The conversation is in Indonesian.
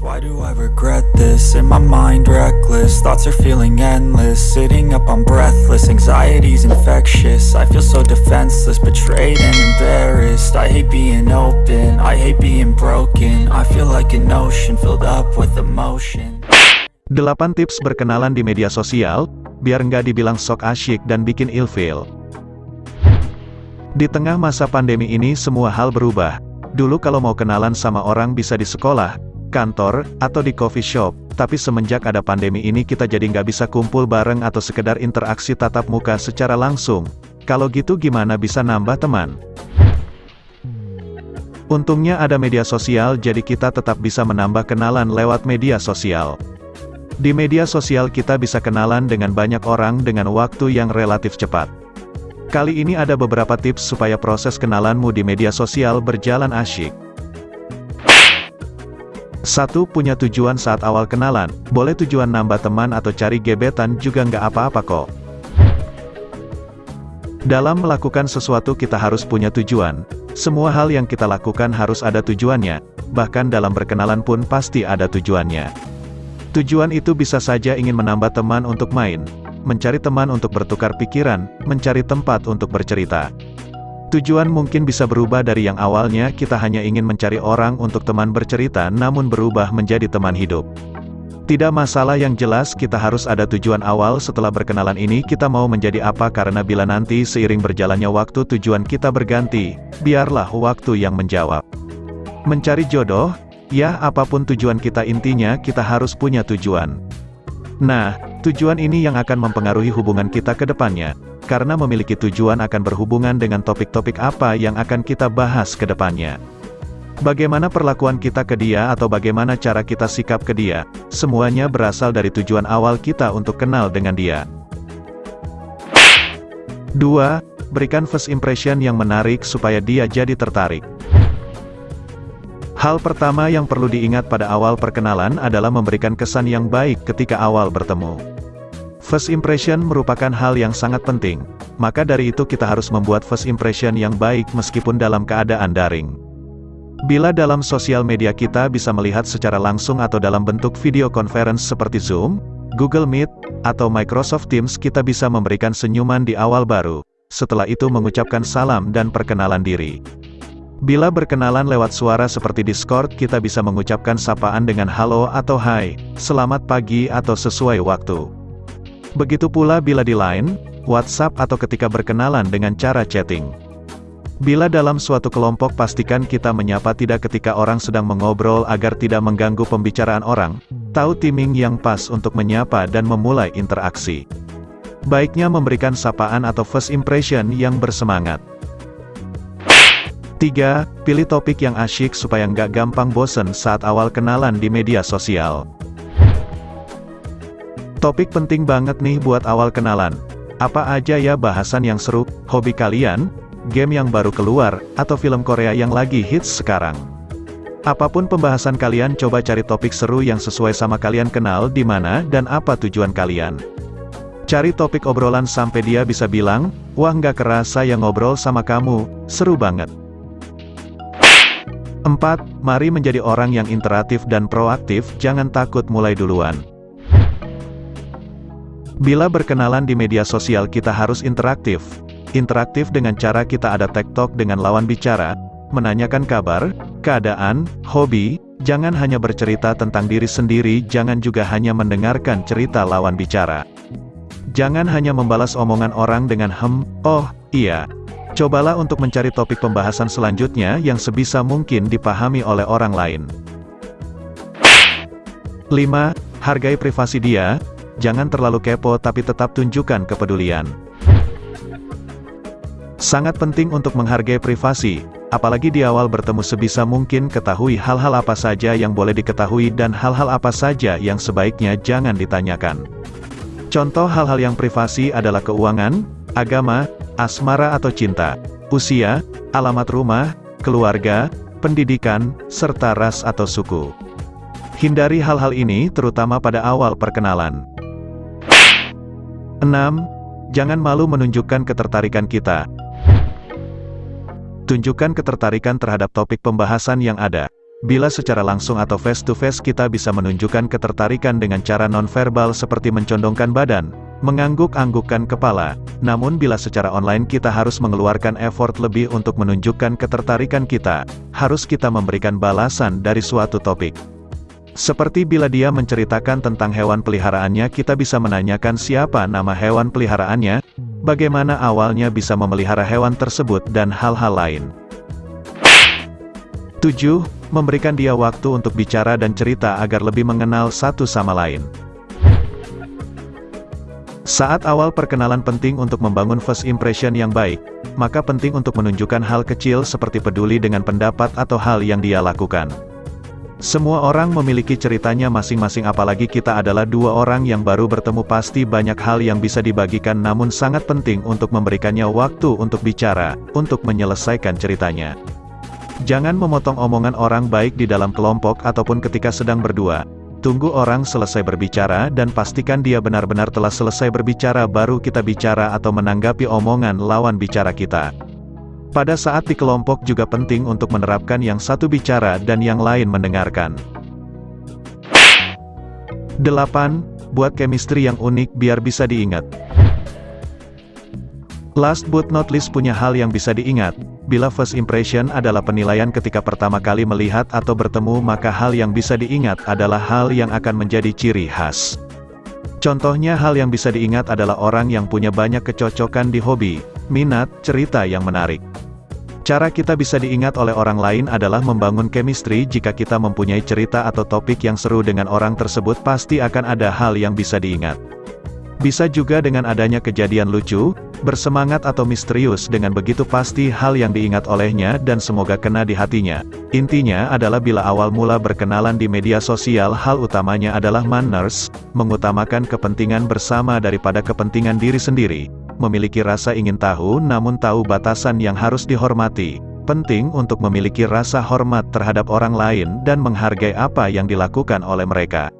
Why do I regret this? In my mind reckless. Thoughts are feeling endless. Sitting up I'm breathless. Anxiety's infectious. I feel so defenseless Betrayed and embarrassed. I hate being open. I hate being broken. I feel like an ocean Filled up with emotion. 8 tips berkenalan di media sosial, biar nggak dibilang sok asyik dan bikin ilfeel. Di tengah masa pandemi ini semua hal berubah. Dulu kalau mau kenalan sama orang bisa di sekolah, kantor, atau di coffee shop, tapi semenjak ada pandemi ini kita jadi nggak bisa kumpul bareng atau sekedar interaksi tatap muka secara langsung. Kalau gitu gimana bisa nambah teman? Untungnya ada media sosial jadi kita tetap bisa menambah kenalan lewat media sosial. Di media sosial kita bisa kenalan dengan banyak orang dengan waktu yang relatif cepat. Kali ini ada beberapa tips supaya proses kenalanmu di media sosial berjalan asyik. 1. Punya tujuan saat awal kenalan, boleh tujuan nambah teman atau cari gebetan juga nggak apa-apa kok. Dalam melakukan sesuatu kita harus punya tujuan. Semua hal yang kita lakukan harus ada tujuannya, bahkan dalam berkenalan pun pasti ada tujuannya. Tujuan itu bisa saja ingin menambah teman untuk main, mencari teman untuk bertukar pikiran, mencari tempat untuk bercerita. Tujuan mungkin bisa berubah dari yang awalnya kita hanya ingin mencari orang untuk teman bercerita namun berubah menjadi teman hidup. Tidak masalah yang jelas kita harus ada tujuan awal setelah berkenalan ini kita mau menjadi apa karena bila nanti seiring berjalannya waktu tujuan kita berganti, biarlah waktu yang menjawab. Mencari jodoh, Ya, apa pun tujuan kita intinya kita harus punya tujuan. Nah, tujuan ini yang akan mempengaruhi hubungan kita ke depannya. Karena memiliki tujuan akan berhubungan dengan topik-topik apa yang akan kita bahas ke depannya. Bagaimana perlakuan kita ke dia atau bagaimana cara kita sikap ke dia, semuanya berasal dari tujuan awal kita untuk kenal dengan dia. 2. Berikan first impression yang menarik supaya dia jadi tertarik. Hal pertama yang perlu diingat pada awal perkenalan adalah memberikan kesan yang baik ketika awal bertemu. First impression merupakan hal yang sangat penting, maka dari itu kita harus membuat first impression yang baik meskipun dalam keadaan daring. Bila dalam sosial media kita bisa melihat secara langsung atau dalam bentuk video conference seperti Zoom, Google Meet, atau Microsoft Teams kita bisa memberikan senyuman di awal baru, setelah itu mengucapkan salam dan perkenalan diri. Bila berkenalan lewat suara seperti Discord kita bisa mengucapkan sapaan dengan halo atau hai, selamat pagi atau sesuai waktu. Begitu pula bila di line, WhatsApp atau ketika berkenalan dengan cara chatting. Bila dalam suatu kelompok pastikan kita menyapa tidak ketika orang sedang mengobrol agar tidak mengganggu pembicaraan orang, tahu timing yang pas untuk menyapa dan memulai interaksi. Baiknya memberikan sapaan atau first impression yang bersemangat. 3. Pilih topik yang asyik supaya nggak gampang bosen saat awal kenalan di media sosial. Topik penting banget nih buat awal kenalan. Apa aja ya bahasan yang seru, hobi kalian, game yang baru keluar, atau film Korea yang lagi hits sekarang. Apa pun pembahasan kalian coba cari topik seru yang sesuai sama kalian kenal di mana dan apa tujuan kalian. Cari topik obrolan sampai dia bisa bilang, wah nggak kerasa yang ngobrol sama kamu, seru banget. 4. Mari menjadi orang yang interaktif dan proaktif, jangan takut mulai duluan. Bila berkenalan di media sosial kita harus interaktif. Interaktif dengan cara kita ada tektok dengan lawan bicara, menanyakan kabar, keadaan, hobi, jangan hanya bercerita tentang diri sendiri, jangan juga hanya mendengarkan cerita lawan bicara. Jangan hanya membalas omongan orang dengan hem, oh, iya, Cobalah untuk mencari topik pembahasan selanjutnya yang sebisa mungkin dipahami oleh orang lain. 5. Hargai privasi dia, jangan terlalu kepo tapi tetap tunjukkan kepedulian. Sangat penting untuk menghargai privasi, apalagi di awal bertemu sebisa mungkin ketahui hal-hal apa saja yang boleh diketahui dan hal-hal apa saja yang sebaiknya jangan ditanyakan. Contoh hal-hal yang privasi adalah keuangan, agama, asmara atau cinta, usia, alamat rumah, keluarga, pendidikan, serta ras atau suku. Hindari hal-hal ini terutama pada awal perkenalan. 6. Jangan malu menunjukkan ketertarikan kita. Tunjukkan ketertarikan terhadap topik pembahasan yang ada. Bila secara langsung atau face-to-face kita bisa menunjukkan ketertarikan dengan cara nonverbal seperti mencondongkan badan, mengangguk-anggukkan kepala, namun bila secara online kita harus mengeluarkan effort lebih untuk menunjukkan ketertarikan kita, harus kita memberikan balasan dari suatu topik. Seperti bila dia menceritakan tentang hewan peliharaannya kita bisa menanyakan siapa nama hewan peliharaannya, bagaimana awalnya bisa memelihara hewan tersebut dan hal-hal lain. 7. Memberikan dia waktu untuk bicara dan cerita agar lebih mengenal satu sama lain. Saat awal perkenalan penting untuk membangun first impression yang baik, maka penting untuk menunjukkan hal kecil seperti peduli dengan pendapat atau hal yang dia lakukan. Semua orang memiliki ceritanya masing-masing apalagi kita adalah dua orang yang baru bertemu pasti banyak hal yang bisa dibagikan namun sangat penting untuk memberikannya waktu untuk bicara, untuk menyelesaikan ceritanya. Jangan memotong omongan orang baik di dalam kelompok ataupun ketika sedang berdua. Tunggu orang selesai berbicara dan pastikan dia benar-benar telah selesai berbicara baru kita bicara atau menanggapi omongan lawan bicara kita. Pada saat di kelompok juga penting untuk menerapkan yang satu bicara dan yang lain mendengarkan. 8. Buat chemistry yang unik biar bisa diingat. Last but not least punya hal yang bisa diingat, Bila first impression adalah penilaian ketika pertama kali melihat atau bertemu maka hal yang bisa diingat adalah hal yang akan menjadi ciri khas. Contohnya hal yang bisa diingat adalah orang yang punya banyak kecocokan di hobi, minat, cerita yang menarik. Cara kita bisa diingat oleh orang lain adalah membangun chemistry jika kita mempunyai cerita atau topik yang seru dengan orang tersebut pasti akan ada hal yang bisa diingat. Bisa juga dengan adanya kejadian lucu, bersemangat atau misterius dengan begitu pasti hal yang diingat olehnya dan semoga kena di hatinya. Intinya adalah bila awal mula berkenalan di media sosial hal utamanya adalah manners, mengutamakan kepentingan bersama daripada kepentingan diri sendiri, memiliki rasa ingin tahu namun tahu batasan yang harus dihormati. Penting untuk memiliki rasa hormat terhadap orang lain dan menghargai apa yang dilakukan oleh mereka.